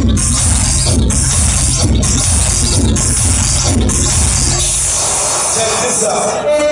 Check this out.